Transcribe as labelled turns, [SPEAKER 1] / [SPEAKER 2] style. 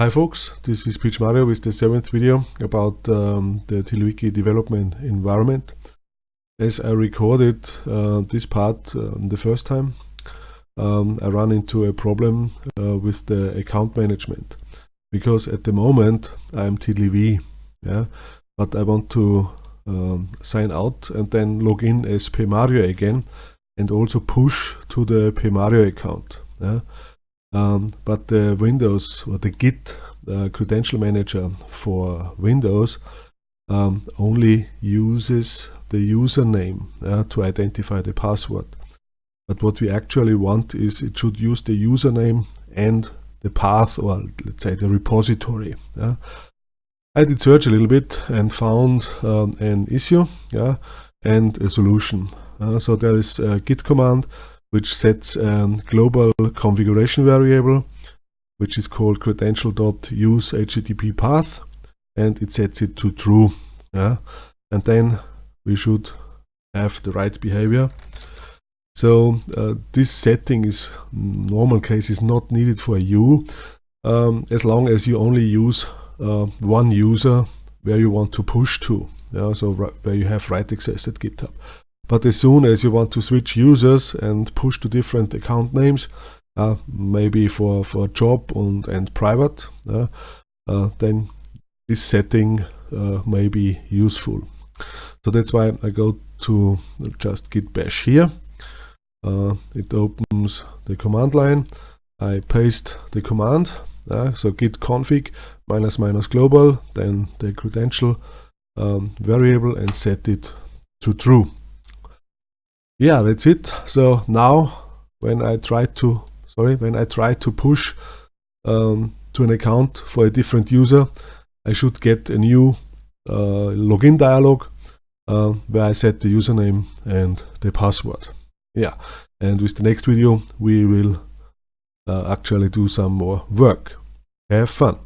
[SPEAKER 1] Hi folks, this is PMario with the seventh video about um, the TiddlyWiki development environment. As I recorded uh, this part uh, the first time, um, I ran into a problem uh, with the account management because at the moment I'm TiddlyV, yeah, but I want to um, sign out and then log in as PMario again and also push to the PMario account. Yeah. Um, but the Windows or the Git uh, credential manager for Windows um, only uses the username uh, to identify the password. But what we actually want is it should use the username and the path or let's say the repository. I did search a little bit and found um, an issue yeah, and a solution. Uh, so there is a git command which sets a global configuration variable which is called credential.use HTTP path and it sets it to true yeah? And then we should have the right behavior. So uh, this setting is normal case is not needed for you um, as long as you only use uh, one user where you want to push to yeah? So where you have write access at github but as soon as you want to switch users and push to different account names, uh, maybe for, for job and, and private, uh, uh, then this setting uh, may be useful. So that's why I go to just git bash here. Uh, it opens the command line. I paste the command. Uh, so git config minus minus global, then the credential um, variable and set it to true yeah that's it. So now when I try to sorry when I try to push um, to an account for a different user I should get a new uh, login dialog uh, where I set the username and the password. Yeah and with the next video we will uh, actually do some more work. Have fun